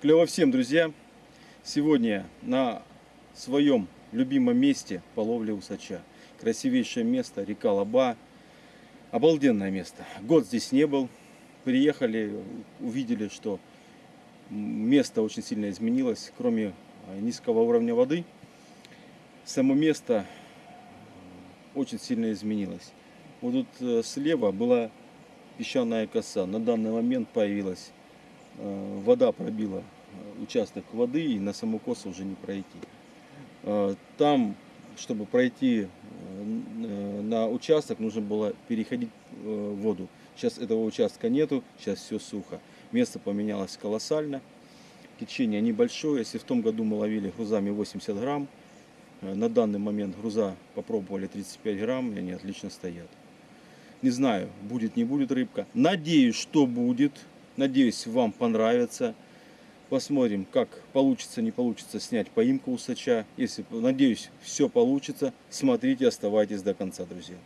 Клево всем, друзья! Сегодня на своем любимом месте по ловле усача. Красивейшее место, река Лаба. Обалденное место. Год здесь не был. Приехали, увидели, что место очень сильно изменилось. Кроме низкого уровня воды, само место очень сильно изменилось. Вот тут э, слева была песчаная коса. На данный момент появилась Э, вода пробила э, участок воды и на саму косу уже не пройти. Э, там, чтобы пройти на участок, нужно было переходить воду. Сейчас этого участка нету, сейчас все сухо. Место поменялось колоссально. Течение небольшое. Если в том году мы ловили грузами 80 грамм, на данный момент груза попробовали 35 грамм, и они отлично стоят. Не знаю, будет, не будет рыбка. Надеюсь, что будет. Надеюсь, вам понравится. Посмотрим, как получится, не получится снять поимку усача. Если, надеюсь, все получится. Смотрите, оставайтесь до конца, друзья.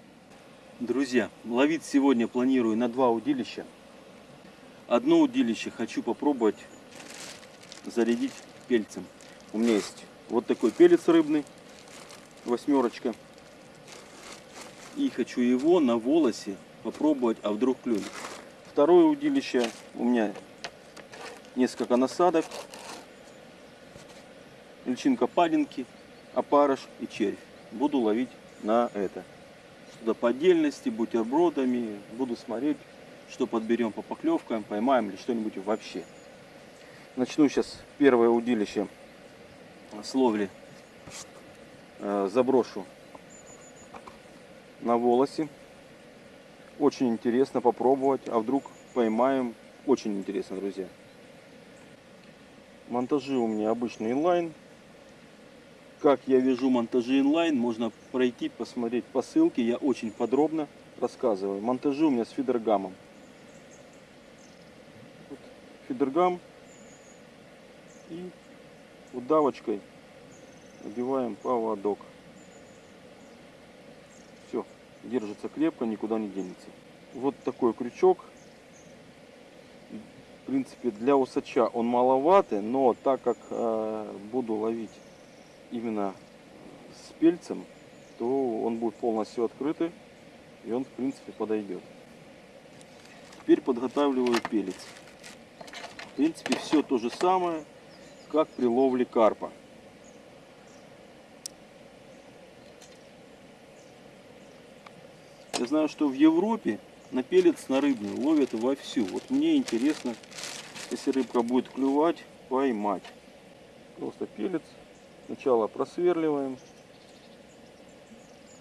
Друзья, ловить сегодня планирую на два удилища. Одно удилище хочу попробовать зарядить пельцем. У меня есть вот такой пелец рыбный, восьмерочка. И хочу его на волосе попробовать, а вдруг клюнет. Второе удилище у меня несколько насадок, личинка падинки, опарыш и червь. Буду ловить на это. Что-то по отдельности, бутербродами. Буду смотреть, что подберем по поклевкам, поймаем ли что-нибудь вообще. Начну сейчас первое удилище с ловли. Э, заброшу на волосе. Очень интересно попробовать, а вдруг поймаем. Очень интересно, друзья. Монтажи у меня обычный инлайн. Как я вяжу монтажи инлайн, можно пройти, посмотреть по ссылке. Я очень подробно рассказываю. Монтажи у меня с фидергамом. Вот фидергам и удавочкой одеваем поводок держится крепко, никуда не денется. Вот такой крючок. В принципе, для усача он маловатый, но так как э, буду ловить именно с пельцем, то он будет полностью открытый и он в принципе подойдет. Теперь подготавливаю пелец. В принципе, все то же самое, как при ловле карпа. Я знаю, что в Европе на пелец на рыбную ловят вовсю. Вот мне интересно, если рыбка будет клювать, поймать. Просто пелец. Сначала просверливаем.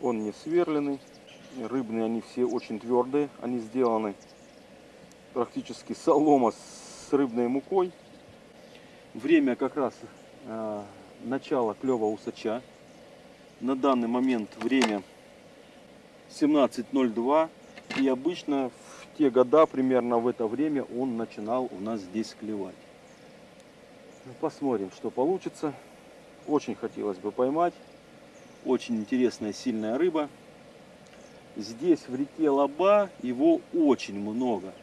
Он не сверленный. Рыбные они все очень твердые. Они сделаны практически солома с рыбной мукой. Время как раз э, начало клева усача. На данный момент время 17.02. И обычно в те года, примерно в это время, он начинал у нас здесь клевать. Ну, посмотрим, что получится. Очень хотелось бы поймать. Очень интересная, сильная рыба. Здесь в реке Лаба его очень много.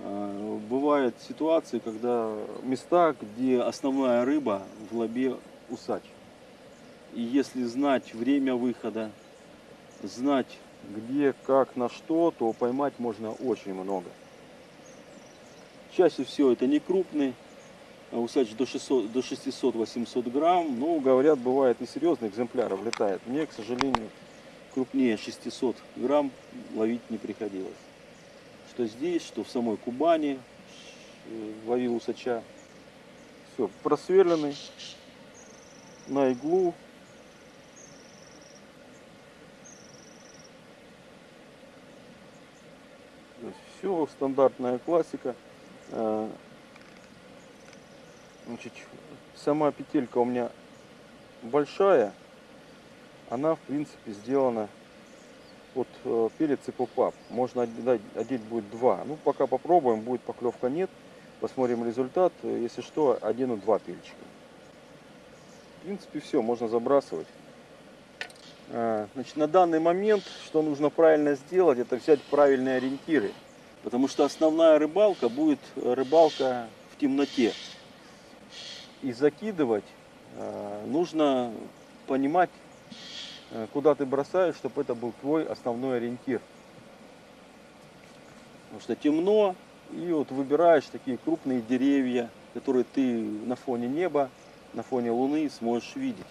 А, бывают ситуации, когда места, где основная рыба в лабе усач. И если знать время выхода, знать где, как, на что, то поймать можно очень много. Чаще всего это не крупный, а усач до 600-800 грамм. Но, говорят, бывает и серьезный экземпляр влетает. Мне, к сожалению, крупнее 600 грамм ловить не приходилось. Что здесь, что в самой Кубани э, ловил усача. Все, просверленный на иглу все, стандартная классика. Э, значит, сама петелька у меня большая. Она, в принципе, сделана от э, перец и попап. Можно одеть, одеть будет два. Ну, пока попробуем, будет поклевка нет. Посмотрим результат. Если что, одену два пельчика. В принципе, все, можно забрасывать. Э, значит, на данный момент, что нужно правильно сделать, это взять правильные ориентиры. Потому что основная рыбалка будет рыбалка в темноте. и закидывать, э, нужно понимать, э, куда ты бросаешь, чтобы это был твой основной ориентир. Потому что темно, и вот выбираешь такие крупные деревья, которые ты на фоне неба, на фоне луны сможешь видеть.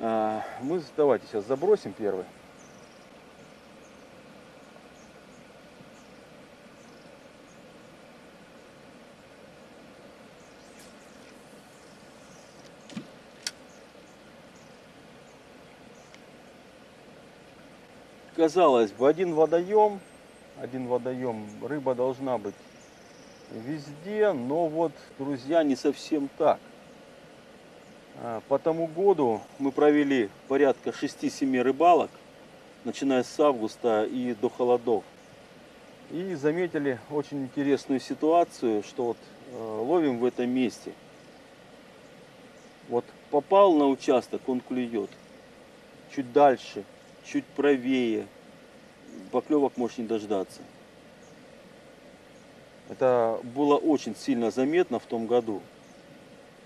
А, мы давайте сейчас забросим первый. Казалось бы, один водоем, один водоем, рыба должна быть везде, но вот, друзья, не совсем так. А, по тому году мы провели порядка 6-7 рыбалок, начиная с августа и до холодов. И заметили очень интересную ситуацию, что вот э, ловим в этом месте. Вот попал на участок, он клюет. Чуть дальше, чуть правее. Поклевок можешь не дождаться. Это было очень сильно заметно в том году.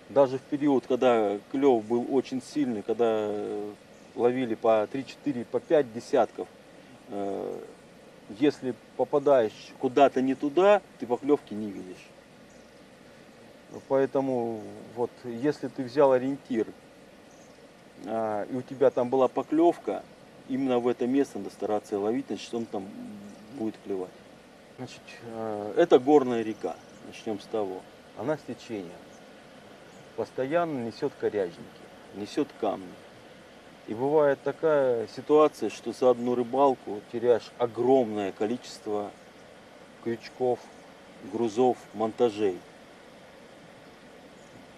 Даже в период, когда клев был очень сильный, когда э, ловили по 3-4, по 5 десятков, э, если попадаешь куда-то не туда, ты поклевки не видишь. Поэтому вот если ты взял ориентир, а, и у тебя там была поклевка, именно в это место надо стараться ловить, значит он там будет клевать. Значит, э, это горная река, начнем с того. Она с течением. Постоянно несет коряжники, несет камни. И бывает такая ситуация, что за одну рыбалку теряешь огромное количество крючков, грузов, монтажей.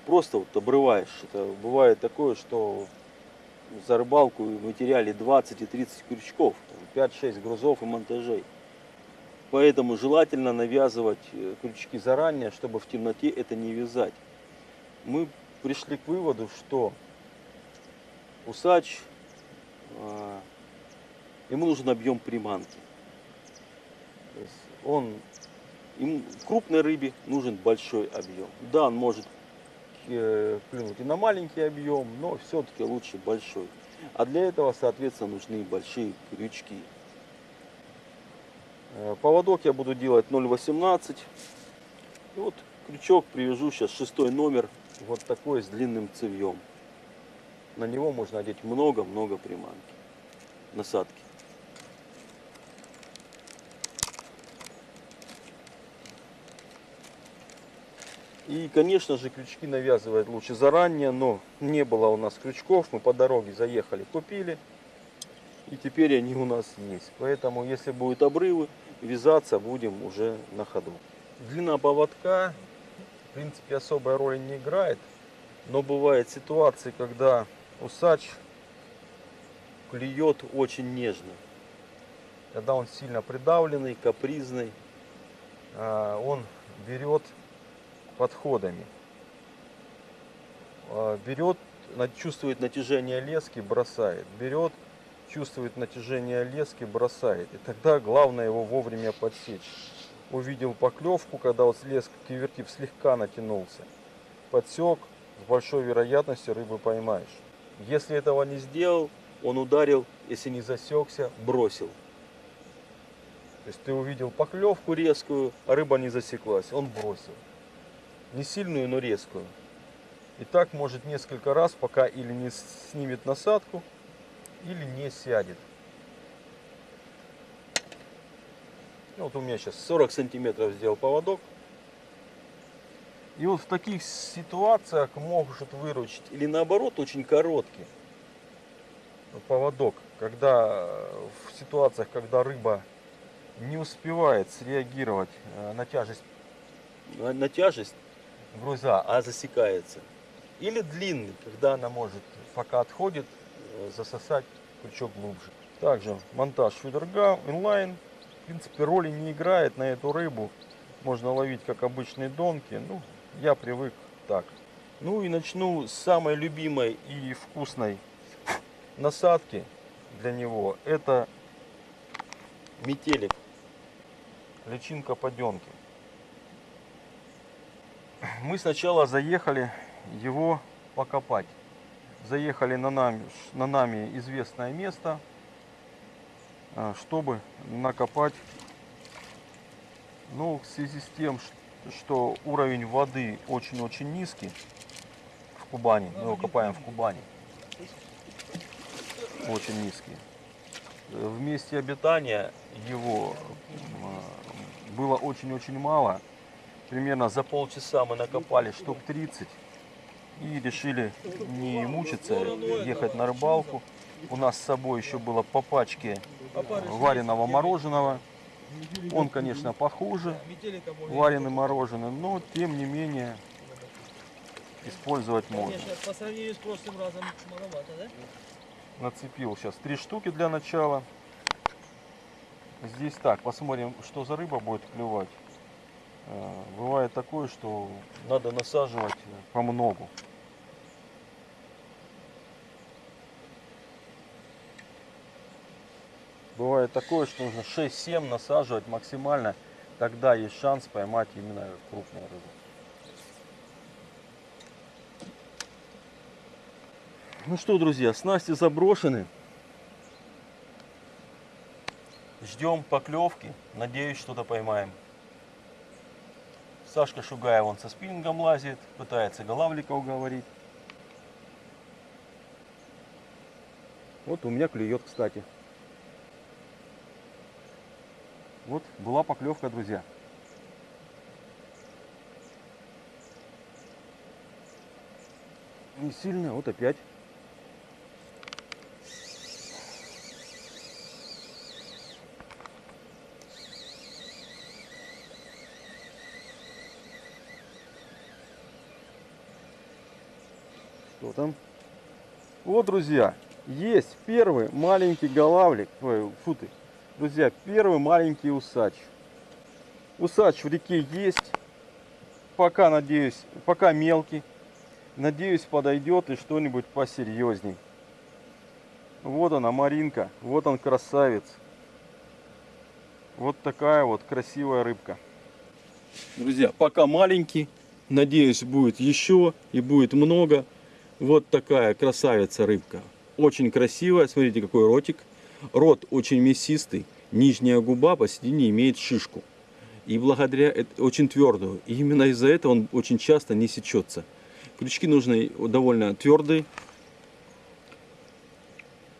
Просто вот обрываешь. Это бывает такое, что за рыбалку мы теряли 20 и 30 крючков, 5-6 грузов и монтажей. Поэтому желательно навязывать э, крючки заранее, чтобы в темноте это не вязать. Мы пришли к выводу, что усач, а, ему нужен объем приманки. Он, ему, крупной рыбе нужен большой объем. Да, он может э, клюнуть и на маленький объем, но все-таки лучше большой. А для этого, соответственно, нужны большие крючки. Э, поводок я буду делать 0,18. И вот крючок привяжу сейчас шестой номер. Вот такой с длинным цевьем. На него можно одеть много-много приманки. Насадки. И, конечно же, крючки навязывать лучше заранее, но не было у нас крючков. Мы по дороге заехали, купили. И теперь они у нас есть. Поэтому, если будут обрывы, вязаться будем уже на ходу. Длина поводка, в принципе, особой роли не играет. Но бывают ситуации, когда усач клюет очень нежно. Когда он сильно придавленный, капризный, а, он берет подходами. А, берет, чувствует натяжение лески, бросает. Берет, чувствует натяжение лески, бросает. И тогда главное его вовремя подсечь. Увидел поклевку, когда вот леска кивертив слегка натянулся. Подсек, с большой вероятностью рыбы поймаешь. Если этого не сделал, он ударил, если не засекся, бросил. То есть ты увидел поклевку резкую, а рыба не засеклась, он бросил. Не сильную, но резкую. И так может несколько раз, пока или не снимет насадку, или не сядет. Ну, вот у меня сейчас 40 сантиметров сделал поводок. И вот в таких ситуациях может выручить или наоборот очень короткий поводок, когда в ситуациях, когда рыба не успевает среагировать э, на тяжесть, на тяжесть груза, а засекается. Или длинный, когда она может, пока отходит, Э, засосать крючок глубже. Также монтаж фидерга инлайн. В принципе, роли не играет на эту рыбу. Можно ловить как обычные донки. Ну, я привык так. Ну и начну с самой любимой и вкусной насадки для него. Это метелик. Личинка поденки. Мы сначала заехали его покопать. Заехали на нами, на нами известное место, а, чтобы накопать. Ну, в связи с тем, что уровень воды очень-очень низкий в Кубани, мы его копаем в Кубани, очень низкий. Э, В месте обитания его м, было очень-очень мало. Примерно за полчаса мы накопали штук 30 и решили не мучиться, ехать на рыбалку. У нас с собой еще было по пачке вареного мороженого. Он, конечно, похуже, вареный мороженое, но тем не менее использовать можно. По сравнению с прошлым разом маловато, да? Нацепил сейчас три штуки для начала. Здесь так, посмотрим, что за рыба будет клевать. Э, Бывает такое, что надо насаживать по многу. Бывает такое, что нужно 6-7 насаживать максимально. Тогда есть шанс поймать именно крупную рыбу. Ну что, друзья, снасти заброшены. Ждем поклевки. Надеюсь, что-то поймаем. Сашка Шугаев он со спиннингом лазит, пытается голавлика уговорить. Вот у меня клюет, кстати. Вот была поклевка, друзья. Не сильно, вот опять. Что там? Вот, друзья, есть первый маленький голавлик. Ой, фу ты. Друзья, первый маленький усач. Усач в реке есть. Пока, надеюсь, пока мелкий. Надеюсь, подойдет и что-нибудь посерьезней. Вот она, Маринка. Вот он, красавец. Вот такая вот красивая рыбка. Друзья, пока маленький. Надеюсь, будет еще и будет много. Вот такая красавица рыбка. Очень красивая. Смотрите, какой ротик. Рот очень мясистый. Нижняя губа посередине имеет шишку. И благодаря эт- очень твердую. И именно из-за этого он очень часто не сечется. Крючки нужны довольно твердые,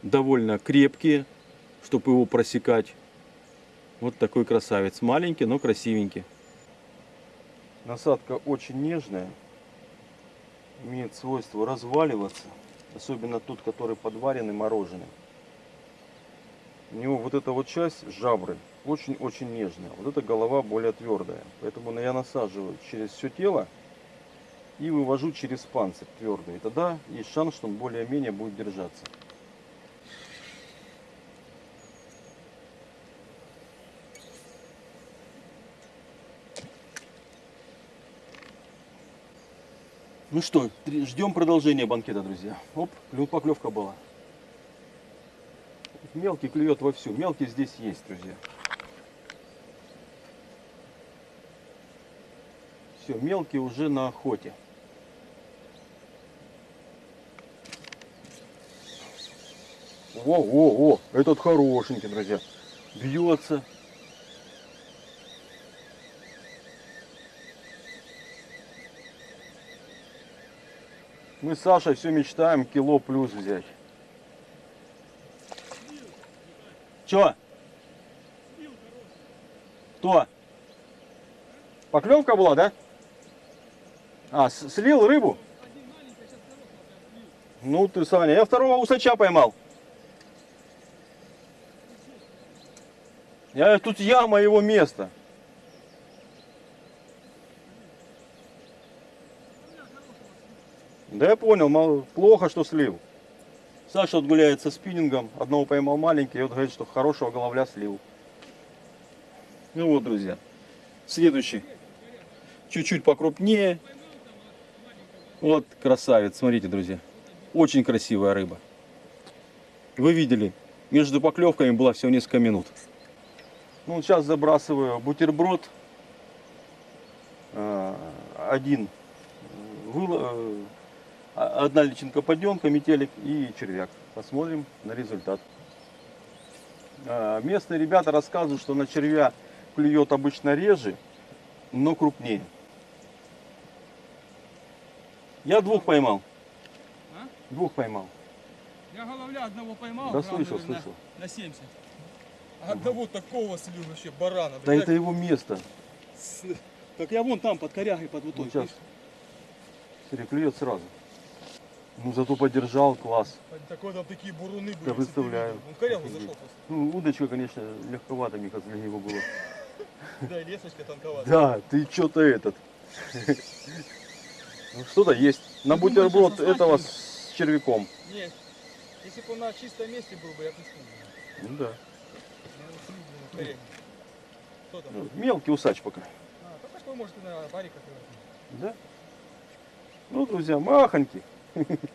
довольно крепкие, чтобы его просекать. Вот такой красавец. Маленький, но красивенький. Насадка очень нежная. Имеет свойство разваливаться. Особенно тот, который подваренный, мороженый. У него вот эта вот часть жабры очень-очень нежная. Вот эта голова более твердая. Поэтому я насаживаю через все тело и вывожу через панцирь твердый. И тогда есть шанс, что он более-менее будет держаться. Ну что, ждем продолжения банкета, друзья. Оп, поклевка была. Мелкий клюет вовсю. Мелкий здесь есть, друзья. Все, мелкий уже на охоте. Во, во, во, этот хорошенький, друзья. Бьется. Мы с Сашей все мечтаем кило плюс взять. Че? Кто? Поклевка была, да? А, слил рыбу? Ну ты, Саня, я второго усача поймал. Я тут яма его место. Да я понял, плохо, что слил. Саша вот гуляет со спиннингом, одного поймал маленький, и вот говорит, что хорошего головля слил. Ну вот, друзья, следующий, чуть-чуть покрупнее. Вот красавец, смотрите, друзья, очень красивая рыба. Вы видели, между поклевками было всего несколько минут. Ну, сейчас забрасываю бутерброд. А, один э, э, одна личинка подъемка, метелик и червяк. Посмотрим на результат. А, Местные ребята рассказывают, что на червя клюет обычно реже, но крупнее. Я двух поймал. А? Двух поймал. Я головля одного поймал. Да слышал, слышал. На 70. А одного такого слил вообще барана. Да блядь. это его место. С- Так я вон там под корягой, под вот Вот той. сейчас. Смотри, клюет сразу. Ну зато подержал, класс. Такой там такие буруны были. Представляю. видел. Он Офигеть. зашел просто. Ну, удочка, конечно, легковато мне для него было. Да, и лесочка танковатая. Да, ты что-то этот. Ну, Что-то есть. На думаешь, бутерброд это этого с червяком. Нет. Если бы он на чистом месте был бы, я бы. Ну да. Ну, Мелкий усач пока. А, только что может на бариках. Да? Ну, друзья, махоньки.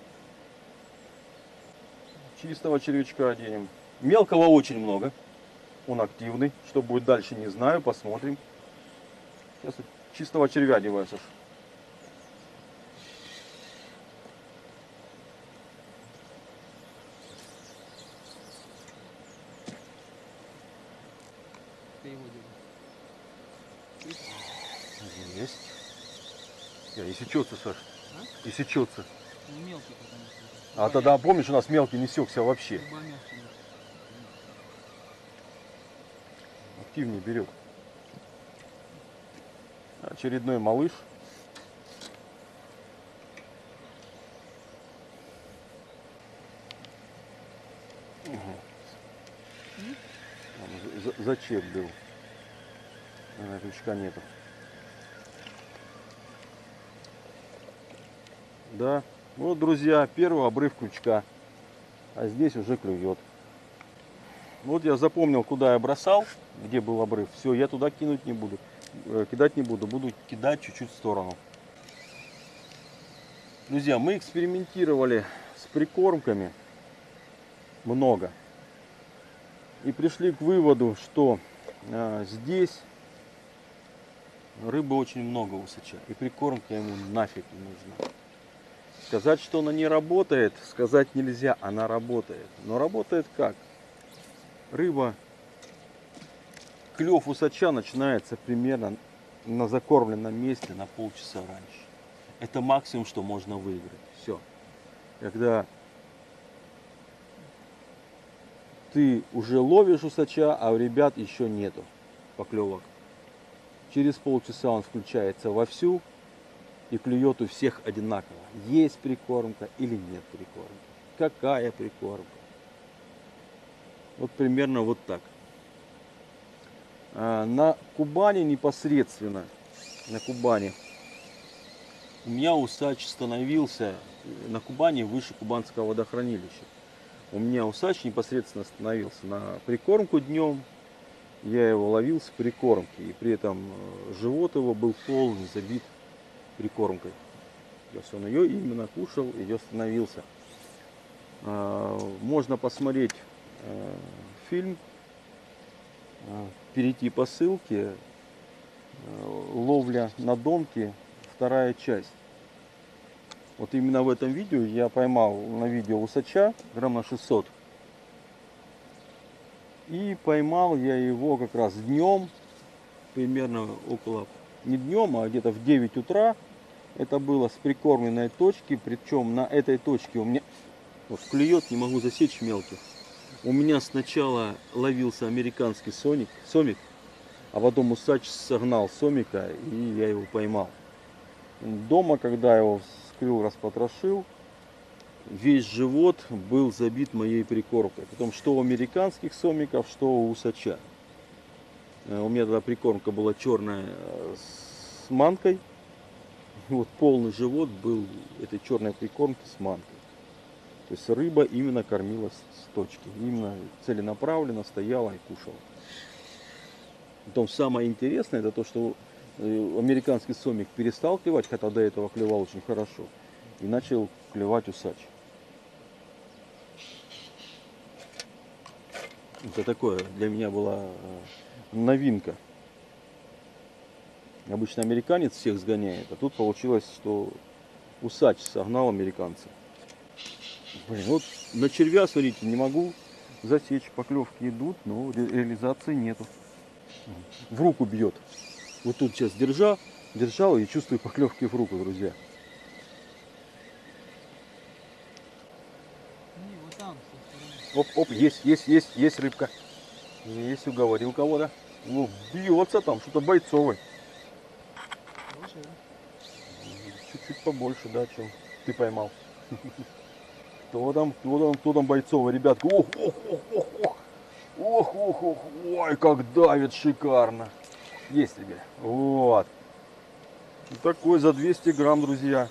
Чистого червячка оденем. Мелкого очень много. Он активный. Что будет дальше, не знаю. Посмотрим. Сейчас чистого червя одеваю, Саш. Ты его делаешь. Есть. Я, и сечется, Саш. И сечется. Ну, мелкий потому что. А тогда, помнишь, у нас мелкий не секся вообще. Активнее берет. Очередной малыш. За- Зачеп был. Наверное, крючка нету. Да. Вот, друзья, первый обрыв крючка. А здесь уже клюет. Вот я запомнил, куда я бросал, где был обрыв. Все, я туда кинуть не буду. Э, Кидать не буду, буду кидать чуть-чуть в сторону. Друзья, мы экспериментировали с прикормками много. И пришли к выводу, что а, здесь рыбы очень много у сыча. И прикормка ему нафиг не нужна. Сказать, что она не работает, сказать нельзя, она работает. Но работает как? рыба, клев усача начинается примерно на закормленном месте на полчаса раньше. Это максимум, что можно выиграть. Все. Когда ты уже ловишь усача, а у ребят еще нету поклевок. Через полчаса он включается вовсю и клюет у всех одинаково. Есть прикормка или нет прикормки. Какая прикормка. Вот примерно вот так. А, На Кубани непосредственно, на Кубани, у меня усач становился на Кубани выше Кубанского водохранилища. У меня усач непосредственно становился на прикормку днем. Я его ловил с прикормки. И при этом э, живот его был полный забит прикормкой. То есть он ее именно кушал, ее становился. А, Можно посмотреть э, фильм, э, перейти по ссылке, э, ловля на домке, вторая часть. Вот именно в этом видео я поймал на видео усача грамм на 600. И поймал я его как раз днем, примерно около, не днем, а где-то в 9 утра. Это было с прикормленной точки, причем на этой точке у меня вот клюет, не могу засечь мелких. У меня сначала ловился американский соник, сомик, а потом усач согнал сомика и я его поймал. Дома, когда его вскрыл, распотрошил, весь живот был забит моей прикормкой. Потом что у американских сомиков, что у усача. Э, У меня тогда прикормка была черная э, с манкой. Вот полный живот был этой черной прикормки с манкой. То есть рыба именно кормилась с точки. Именно целенаправленно стояла и кушала. Потом самое интересное, это то, что э, американский сомик перестал клевать, хотя до этого клевал очень хорошо. И начал клевать усач. Это такое для меня была э, новинка. Обычно американец всех сгоняет, а тут получилось, что усач согнал американца. Блин, вот на червя, смотрите, не могу засечь. Поклевки идут, но ре- реализации нету. В руку бьет. Вот тут сейчас держа, держал и чувствую поклевки в руку, друзья. Оп, оп, есть, есть, есть, есть рыбка. Есть, уговорил кого-то. О, бьется там, что-то бойцовый. Хорошая, да? Чуть-чуть побольше, да, чем ты поймал. Кто там, кто там, кто там бойцовый, ребятка? Ох, ох, ох, ох, ох. Ох, ох, ох, ой, как давит шикарно. Есть тебе. Вот. Такой за 200 грамм, друзья.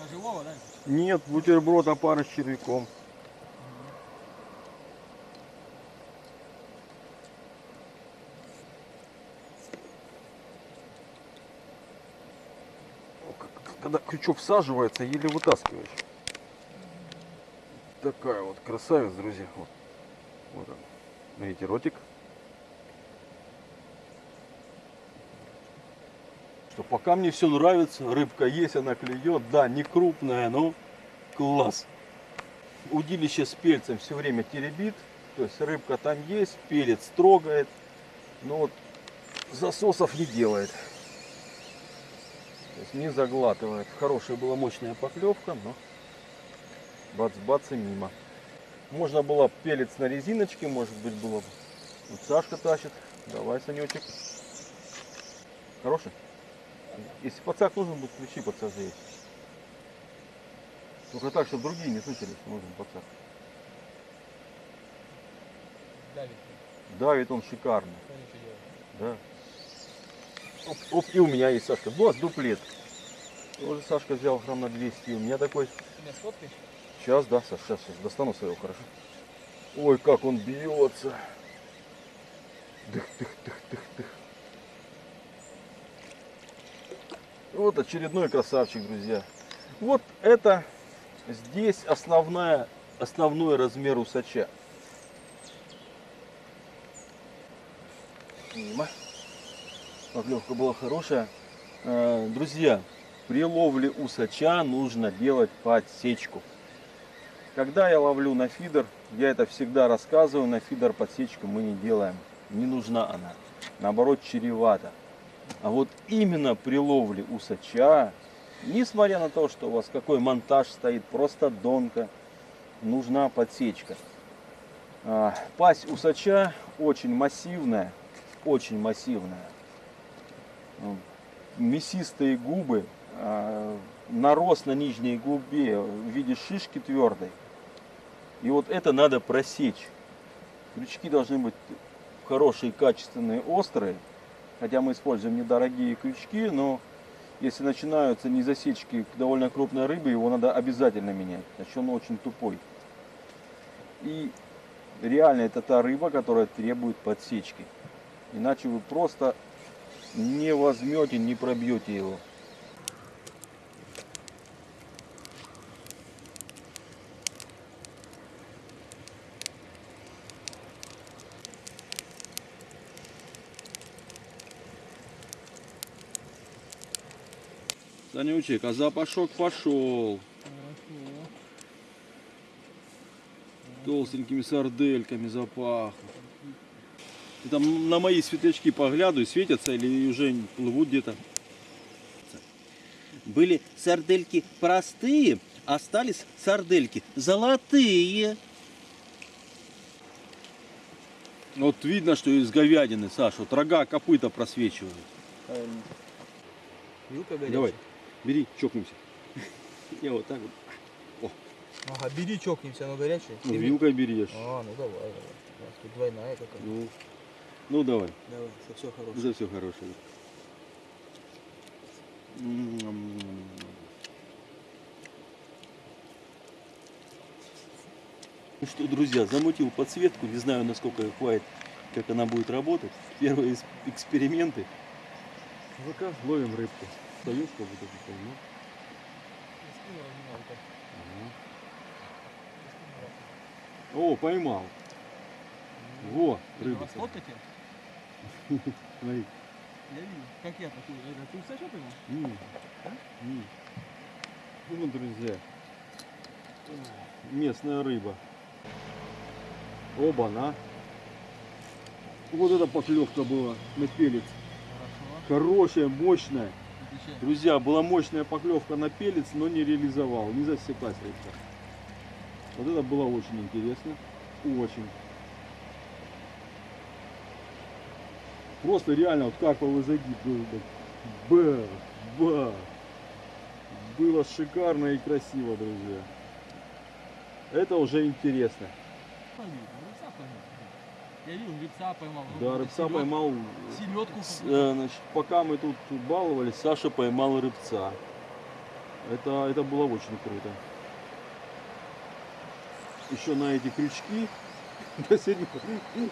На живого, да? Нет, бутерброд, а пара с червяком. О, как- Когда крючок всаживается, еле вытаскиваешь. Такая вот красавица, друзья. Вот, вот он. Видите, ротик. Что пока мне все нравится, рыбка есть, она клюет. Да, не крупная, но класс. Удилище с пельцем все время теребит. То есть рыбка там есть, пелец трогает. Но вот засосов не делает. То есть не заглатывает. Хорошая была мощная поклевка, но бац-бац и мимо. Можно было пелец на резиночке, может быть было бы. Вот Сашка тащит. Давай, Санечек. Хороший? Если подсак нужен будет, включи подсажи есть. Только так, чтобы другие не слышали, что нужен подсак. Давид. Давит он шикарно. Да. Оп, оп, и у меня есть, Сашка. Вот, дуплет. Тоже Сашка взял грамм на 200. У меня такой... Меня сфоткаешь? Сейчас, да, Саш, сейчас, сейчас достану своего, хорошо? Ой, как он бьется. Дых, дых, дых, дых, дых. Вот очередной красавчик, друзья. Вот это здесь основная, основной размер усача. Мимо. Поклевка была хорошая. Э, Друзья, при ловле усача нужно делать подсечку. Когда я ловлю на фидер, я это всегда рассказываю, на фидер подсечку мы не делаем. Не нужна она. Наоборот, чревато. А вот именно при ловле усача, несмотря на то, что у вас какой монтаж стоит, просто донка, нужна подсечка. А, Пасть усача очень массивная, очень массивная. Мясистые губы, а, нарост на нижней губе в виде шишки твердой. И вот это надо просечь. Крючки должны быть хорошие, качественные, острые. Хотя мы используем недорогие крючки, но если начинаются незасечки к довольно крупной рыбе, его надо обязательно менять. Значит, он очень тупой. И реально это та рыба, которая требует подсечки. Иначе вы просто не возьмете, не пробьете его. Санючек, а запашок пошел. Хорошо. Толстенькими сардельками запахло. Ты там на мои светлячки поглядывай, светятся или уже плывут где-то. Были сардельки простые, остались сардельки золотые. Вот видно, что из говядины, Саша, вот рога, копыта просвечивают. Вилка горячая. Давай, бери, чокнемся. Я вот так вот. Ага, бери, чокнемся, оно горячее. Ну, вилкой берешь. А, ну давай, давай. Тут двойная какая. Ну, ну давай, Давай, за все хорошее. за все хорошее. М-м-м. Ну что, друзья, замутил подсветку, не знаю, насколько хватит, как она будет работать. Первые эксперименты. Пока ловим рыбку. Встаешь, как будто бы поймал. О, поймал. Во, рыбка. Сфоткать ее? Смотри. Я видел. Как я такой? Это ты Саша поймал? М, м. Ну, друзья, местная рыба. Оба-на. Вот эта поклевка была на пелец. Хорошо. Хорошая, мощная. Отвечай. Друзья, была мощная поклевка на пелец, но не реализовал, не засеклась рыбка. Вот это было очень интересно. Очень. Просто реально вот карповый загиб был. так Ба. Было шикарно и красиво, друзья. Это уже интересно. Я видел, рыбца поймал. Да, рыбца поймал. Селедку. С- э, значит, пока мы тут баловались, Саша поймал рыбца. Это, это было очень круто. Еще на эти крючки, на, седьмой,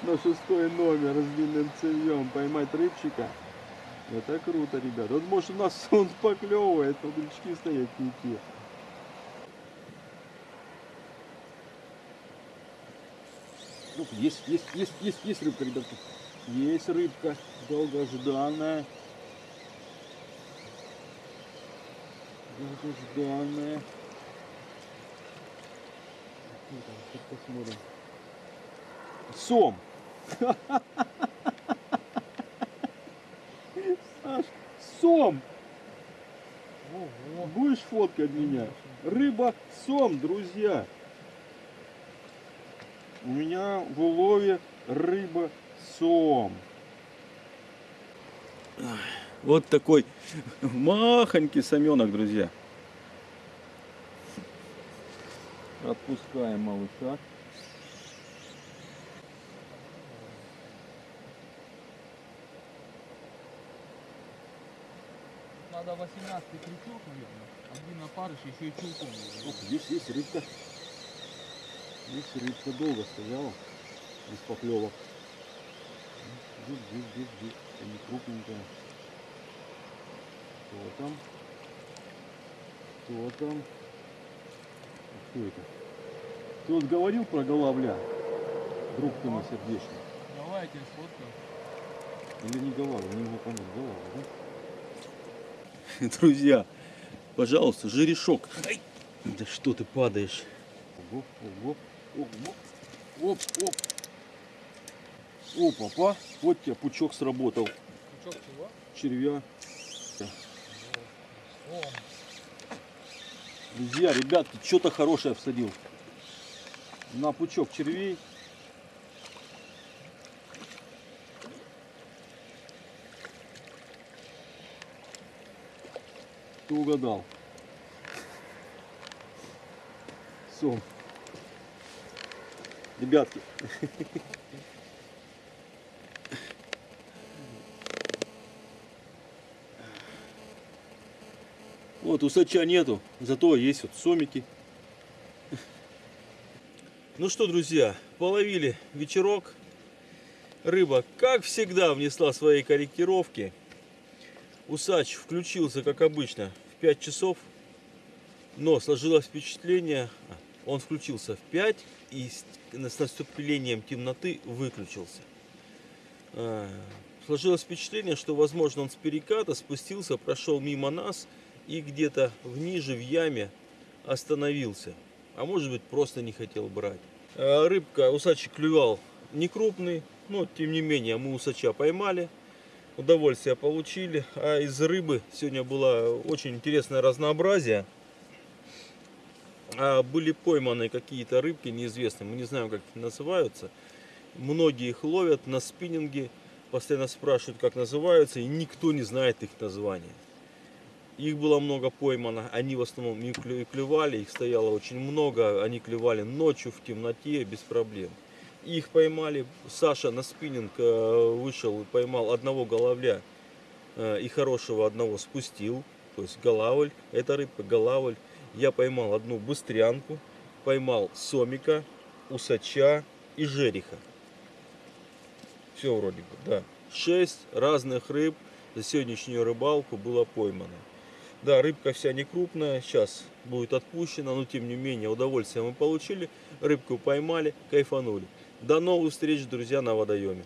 на шестой номер с длинным цевьем поймать рыбчика. Это круто, ребят. Вот может у нас он поклевывает, но крючки стоят не. Ну, есть, есть, есть, есть, есть рыбка, ребятки. Есть рыбка, долгожданная. Долгожданная. Сейчас посмотрим. Сом. Сом. Будешь фоткать меня? Рыба сом, друзья. У меня в улове рыба сом. Вот такой махонький соменок, друзья. Отпускаем малыша. Надо 18 крючок, наверное. Один опарыш, еще и чулком. Ох, здесь есть рыбка. Здесь рыбка долго стояла. Без поклевок. Здесь, здесь, здесь, здесь. Не крупненькая. Кто там? Кто там? А Кто это? Ты вот говорил про голавля? Друг ты мой сердечный. Давай я тебе сфоткаю. Или не голавля? Не могу понять. Голавля, да? Друзья, пожалуйста, жерешок. Да что ты падаешь? Ого, ого, ого. Оп, оп. О, папа, вот тебе пучок сработал. Крючок чего? Червя. О, Друзья, ребятки, что-то хорошее всадил. На пучок червей. Ты угадал. Сом. Ребятки. Вот усача нету, зато есть вот сомики. Ну что, друзья, половили вечерок. Рыба, как всегда, внесла свои корректировки. Усач включился, как обычно, 5 часов. Но сложилось впечатление, он включился в 5 и с наступлением темноты выключился. А, Сложилось впечатление, что, возможно, он с переката спустился, прошел мимо нас и где-то в ниже в яме остановился. А может быть просто не хотел брать. А Рыбка, усачий клювал не крупный, но тем не менее мы усача поймали. Удовольствие получили. А из рыбы сегодня было очень интересное разнообразие. А были пойманы какие-то рыбки неизвестные, мы не знаем как они называются. Многие их ловят на спиннинге, постоянно спрашивают как называются, и никто не знает их названия. Их было много поймано, они в основном не клювали, их стояло очень много, они клювали ночью в темноте без проблем. Их поймали, Саша на спиннинг э, вышел поймал одного головля э, и хорошего одного спустил, то есть голавль, это рыбка голавль. Я поймал одну быстрянку, поймал сомика, усача и жереха. Все вроде бы, да. Шесть разных рыб за сегодняшнюю рыбалку было поймано. Да, рыбка вся не крупная, сейчас будет отпущена, но тем не менее удовольствие мы получили, рыбку поймали, кайфанули. До новых встреч, друзья, на водоеме.